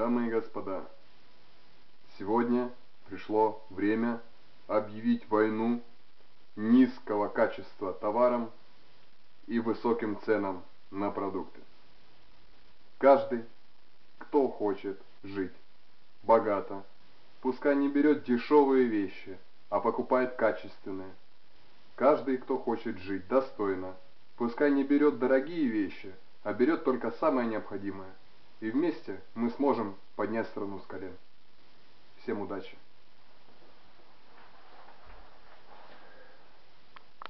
Дамы и господа, сегодня пришло время объявить войну низкого качества товарам и высоким ценам на продукты. Каждый, кто хочет жить богато, пускай не берет дешевые вещи, а покупает качественные. Каждый, кто хочет жить достойно, пускай не берет дорогие вещи, а берет только самое необходимое. И вместе мы сможем поднять страну с колен. Всем удачи!